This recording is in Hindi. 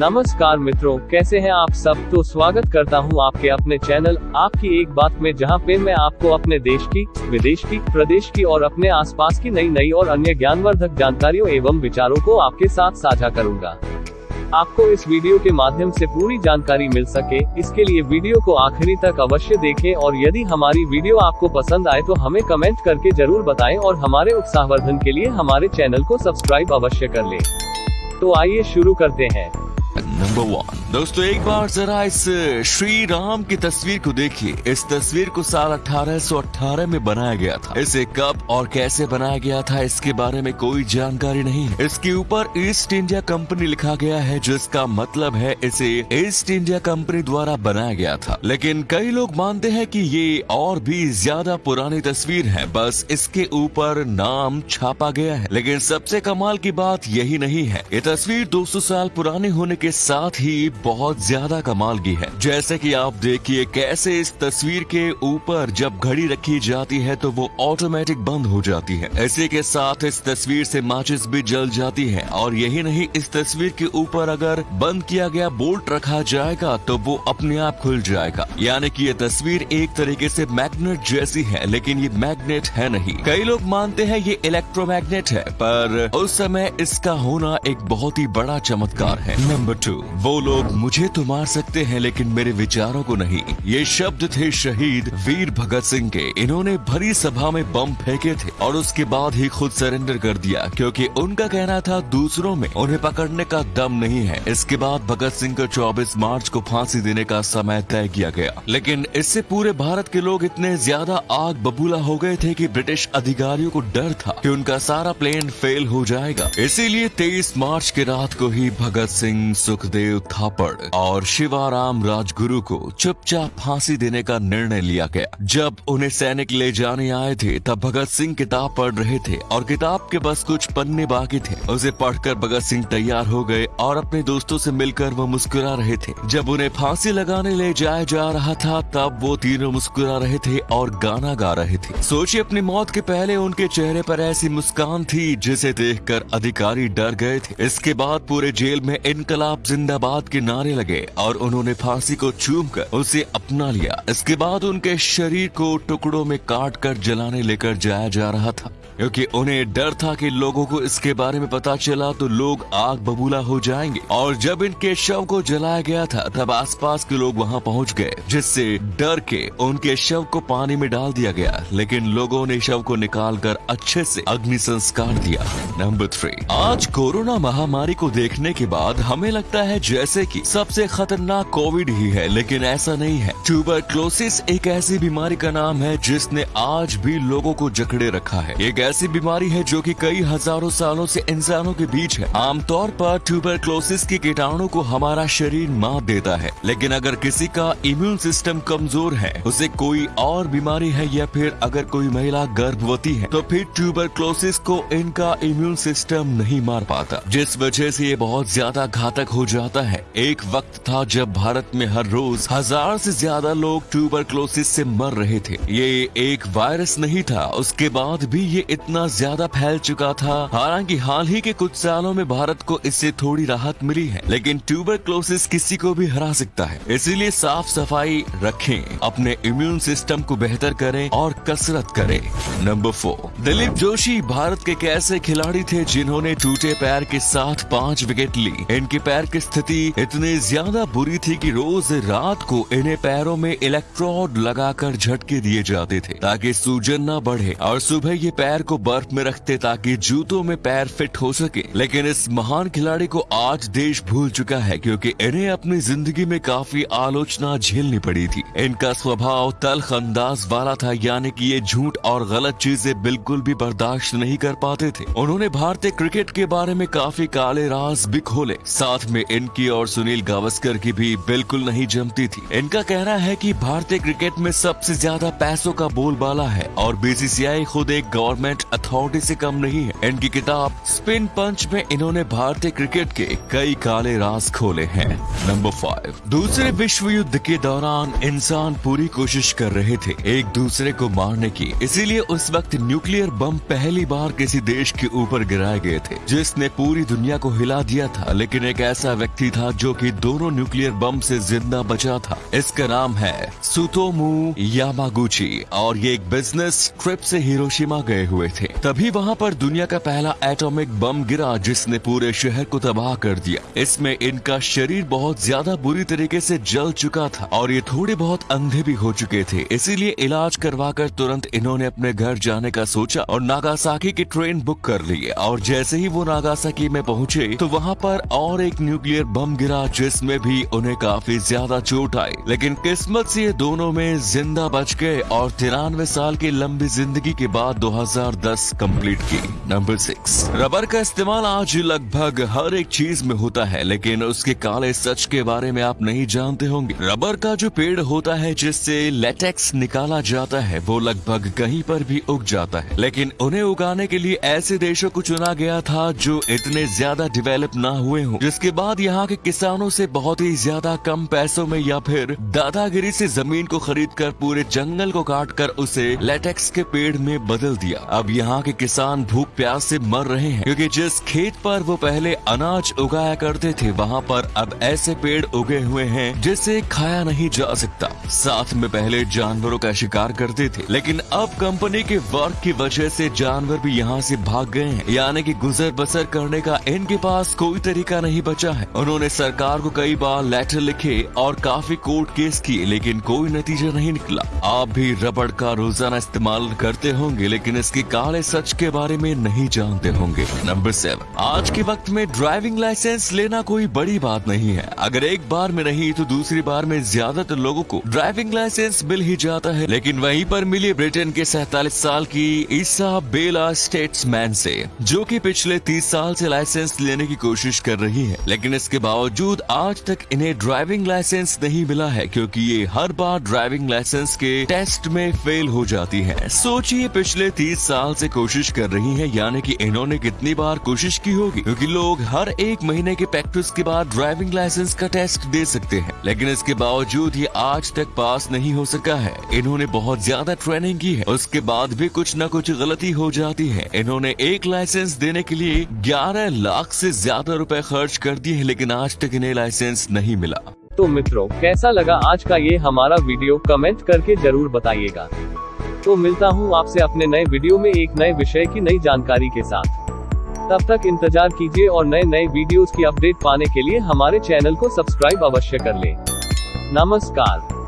नमस्कार मित्रों, कैसे हैं आप सब? तो स्वागत करता हूँ आपके अपने चैनल, आपकी एक बात में, जहाँ पे मैं आपको अपने देश की, विदेश की, प्रदेश की और अपने आसपास की नई नई और अन्य ज्ञानवर्धक जानकारियों एवं विचारों को आपके साथ साझा करूँगा। आपको इस वीडियो के माध्यम से पूरी जानकारी मिल सके, इसके लिए वीडियो को आखिरी तक अवश्य देखें और यदि हमारी वीडियो आपको पसंद आए तो हमें कमेंट करके ज़रूर बताएँ और हमारे उत्साहवर्धन के लिए हमारे चैनल को सब्सक्राइब अवश्य कर लें। तो आइए शुरू करते हैं। नंबर वन दोस्तों, एक बार जरा इस, श्री राम की तस्वीर को देखिए। इस तस्वीर को साल 1818 में बनाया गया था। इसे कब और कैसे बनाया गया था, इसके बारे में कोई जानकारी नहीं है। इसके ऊपर ईस्ट इंडिया कंपनी लिखा गया है, जिसका मतलब है इसे ईस्ट इंडिया कंपनी द्वारा बनाया गया था। लेकिन कई लोग मानते हैं की ये और भी ज़्यादा पुरानी तस्वीर है। बस इसके ऊपर नाम छापा गया है। लेकिन सबसे कमाल की बात यही नहीं है। ये तस्वीर 200 साल पुरानी होने के साथ ही बहुत ज़्यादा कमाल की है। जैसे कि आप देखिए कैसे इस तस्वीर के ऊपर जब घड़ी रखी जाती है तो वो ऑटोमेटिक बंद हो जाती है। इसी के साथ इस तस्वीर से माचिस भी जल जाती है। और यही नहीं, इस तस्वीर के ऊपर अगर बंद किया गया बोल्ट रखा जाएगा तो वो अपने आप खुल जाएगा। यानी कि ये तस्वीर एक तरीके से मैग्नेट जैसी है, लेकिन ये मैग्नेट है नहीं। कई लोग मानते हैं ये इलेक्ट्रोमैग्नेट है, पर उस समय इसका होना एक बहुत ही बड़ा चमत्कार है। Number two. वो लोग मुझे तो मार सकते हैं, लेकिन मेरे विचारों को नहीं। ये शब्द थे शहीद वीर भगत सिंह के। इन्होंने भरी सभा में बम फेंके थे और उसके बाद ही खुद सरेंडर कर दिया, क्योंकि उनका कहना था दूसरों में उन्हें पकड़ने का दम नहीं है। इसके बाद भगत सिंह को 24 मार्च को फांसी देने का समय तय किया गया। लेकिन इससे पूरे भारत के लोग इतने ज़्यादा आग बबूला हो गए थे कि ब्रिटिश अधिकारियों को डर था कि उनका सारा प्लेन फेल हो जाएगा। इसीलिए 23 मार्च की रात को ही भगत सिंह सुखदेव थापड़ और शिवाराम राजगुरु को चुपचाप फांसी देने का निर्णय लिया गया। जब उन्हें सैनिक ले जाने आए थे, तब भगत सिंह किताब पढ़ रहे थे और किताब के बस कुछ पन्ने बाकी थे। उसे पढ़कर भगत सिंह तैयार हो गए और अपने दोस्तों से मिलकर वो मुस्कुरा रहे थे। जब उन्हें फांसी लगाने ले जाया जा रहा था, तब वो तीनों मुस्कुरा रहे थे और गाना गा रहे थे। सोचिए, अपनी मौत के पहले उनके चेहरे पर ऐसी मुस्कान थी, जिसे देखकर अधिकारी डर गए थे। इसके बाद पूरे जेल में इनकलाब जिंदाबाद के नारे लगे और उन्होंने फांसी को चूम कर उसे अपना लिया। इसके बाद उनके शरीर को टुकड़ों में काट कर जलाने लेकर जाया जा रहा था। क्योंकि उन्हें डर था कि लोगों को इसके बारे में पता चला तो लोग आग बबूला हो जाएँगे। और जब इनके शव को जलाया गया था, तब आसपास के लोग वहाँ पहुँच गए, जिससे डर के उनके शव को पानी में डाल दिया गया। लेकिन लोगों ने शव को निकाल कर अच्छे से अग्नि संस्कार दिया। नंबर थ्री आज कोरोना महामारी को देखने के बाद हमें लगता है जैसे कि सबसे खतरनाक कोविड ही है, लेकिन ऐसा नहीं है। ट्यूबरक्लोसिस एक ऐसी बीमारी का नाम है जिसने आज भी लोगों को जकड़े रखा है। एक ऐसी बीमारी है जो कि कई हज़ारों सालों से इंसानों के बीच है। आमतौर पर ट्यूबरक्लोसिस के कीटाणु को हमारा शरीर मार देता है। लेकिन अगर किसी का इम्यून सिस्टम कमज़ोर है, उसे कोई और बीमारी है या फिर अगर कोई महिला गर्भवती है तो फिर ट्यूबरक्लोसिस को इनका इम्यून सिस्टम नहीं मार पाता। जिस वजह से ये बहुत ज़्यादा घातक हो जाता है। एक वक्त था जब भारत में हर रोज हज़ार से ज़्यादा लोग ट्यूबरक्लोसिस से मर रहे थे। ये एक वायरस नहीं था। उसके बाद भी ये इतना ज़्यादा फैल चुका था, हालाँकि हाल ही के कुछ सालों में भारत को इससे थोड़ी राहत मिली है, लेकिन ट्यूबरक्लोसिस किसी को भी हरा सकता है। इसीलिए साफ़ सफ़ाई रखें, अपने इम्यून सिस्टम को बेहतर करें और कसरत करें। नंबर फोर दिलीप जोशी भारत के कैसे खिलाड़ी थे जिन्होंने टूटे पैर के साथ पाँच विकेट ली। इनके पैर की स्थिति इतनी ज़्यादा बुरी थी कि रोज रात को इन्हें पैरों में इलेक्ट्रोड लगाकर झटके दिए जाते थे, ताकि सूजन न बढ़े। और सुबह ये पैर को बर्फ़ में रखते ताकि जूतों में पैर फिट हो सके। लेकिन इस महान खिलाड़ी को आज देश भूल चुका है, क्योंकि इन्हें अपनी ज़िंदगी में काफ़ी आलोचना झेलनी पड़ी थी। इनका स्वभाव तलख अंदाज वाला था, यानी कि ये झूठ और गलत चीज़ें बिल्कुल भी बर्दाश्त नहीं कर पाते थे। उन्होंने भारतीय क्रिकेट के बारे में काफ़ी काले राज भी खोले। साथ में इनकी और सुनील गावस्कर की भी बिल्कुल नहीं जमती थी। इनका कहना है कि भारतीय क्रिकेट में सबसे ज़्यादा पैसों का बोलबाला है, और बीसीसीआई खुद एक गवर्नमेंट अथॉरिटी से कम नहीं है। इनकी किताब स्पिन पंच में इन्होंने भारतीय क्रिकेट के कई काले राज खोले हैं। नंबर फाइव दूसरे विश्व युद्ध के दौरान इंसान पूरी कोशिश कर रहे थे एक दूसरे को मारने की। इसीलिए उस वक्त न्यूक्लियर बम पहली बार किसी देश के ऊपर गिराए गए थे, जिसने पूरी दुनिया को हिला दिया था। लेकिन एक ऐसा व्यक्ति था जो कि दोनों न्यूक्लियर बम से ज़िंदा बचा था। इसका नाम है सुतोमू यामागुची और ये एक बिज़नेस ट्रिप से हिरोशिमा गए हुए थे। तभी वहाँ पर दुनिया का पहला एटॉमिक बम गिरा जिसने पूरे शहर को तबाह कर दिया। इसमें इनका शरीर बहुत ज़्यादा बुरी तरीके से जल चुका था और ये थोड़े बहुत अंधे भी हो चुके थे। इसीलिए इलाज करवाकर तुरंत इन्होंने अपने घर जाने का सोचा और नागासाकी की ट्रेन बुक कर ली और जैसे ही वो नागासाकी में पहुँचे तो वहाँ पर और एक न्यूक्लियर बम गिरा जिसमें भी उन्हें काफ़ी ज़्यादा चोट आई। लेकिन किस्मत से दोनों में ज़िंदा बच गए और तिरानवे साल की लंबी ज़िंदगी के बाद 2010 कंप्लीट की। नंबर सिक्स रबर का इस्तेमाल आज लगभग हर एक चीज़ में होता है, लेकिन उसके काले सच के बारे में आप नहीं जानते होंगे। रबर का जो पेड़ होता है, जिससे लेटेक्स निकाला जाता है, वो लगभग कहीं पर भी उग जाता है। लेकिन उन्हें उगाने के लिए ऐसे देशों को चुना गया था, जो इतने ज़्यादा डिवेलप ना हुए हों, जिसके बाद यहाँ के किसानों से बहुत ही ज़्यादा कम पैसों में या फिर दादागिरी से ज़मीन को खरीद कर पूरे जंगल को काट कर उसे लेटेक्स के पेड़ में बदल दिया। अब यहाँ के किसान भूख प्यास से मर रहे हैं, क्योंकि जिस खेत पर वो पहले अनाज उगाया करते थे, वहाँ पर अब ऐसे पेड़ उगे हुए हैं, जिसे खाया नहीं जा सकता। साथ में पहले जानवरों का शिकार करते थे, लेकिन अब कंपनी के वर्क की वजह से जानवर भी यहाँ से भाग गए हैं। यानी कि गुजर बसर करने का इनके पास कोई तरीका नहीं बचा है। उन्होंने सरकार को कई बार लेटर लिखे और काफ़ी कोर्ट केस किए, लेकिन कोई नतीजा नहीं निकला। आप भी रबड़ का रोज़ाना इस्तेमाल करते होंगे, लेकिन इसके काले सच के बारे में नहीं जानते होंगे। नंबर सेवन आज के वक्त में ड्राइविंग लाइसेंस लेना कोई बड़ी बात नहीं है। अगर एक बार में नहीं तो दूसरी बार में ज़्यादातर लोगों को ड्राइविंग लाइसेंस मिल ही जाता है। लेकिन वहीं पर मिली ब्रिटेन के सैतालीस साल की ईसा बेला स्टेट्समैन से, जो कि पिछले तीस साल से लाइसेंस लेने की कोशिश कर रही है। लेकिन इसके बावजूद आज तक इन्हें ड्राइविंग लाइसेंस नहीं मिला है, क्योंकि ये हर बार ड्राइविंग लाइसेंस के टेस्ट में फेल हो जाती है। सोचिए पिछले तीस साल से कोशिश कर रही है, यानी कि इन्होंने कितनी बार कोशिश की होगी? क्योंकि लोग हर एक महीने के प्रैक्टिस के बाद ड्राइविंग लाइसेंस का टेस्ट दे सकते हैं। लेकिन इसके बावजूद ये आज तक पास नहीं हो सका है। इन्होंने बहुत ज़्यादा ट्रेनिंग की है। उसके बाद भी कुछ न कुछ गलती हो जाती है। इन्होंने एक लाइसेंस देने के लिए 11 लाख से ज़्यादा रुपए खर्च कर दिए हैं, लेकिन आज तक इन्हें लाइसेंस नहीं मिला। तो मित्रों, कैसा लगा आज का ये हमारा वीडियो कमेंट करके ज़रूर बताइएगा। तो मिलता हूँ आपसे अपने नए वीडियो में एक नए विषय की नई जानकारी के साथ। तब तक इंतज़ार कीजिए और नए नए वीडियोस की अपडेट पाने के लिए हमारे चैनल को सब्सक्राइब अवश्य कर लें। नमस्कार।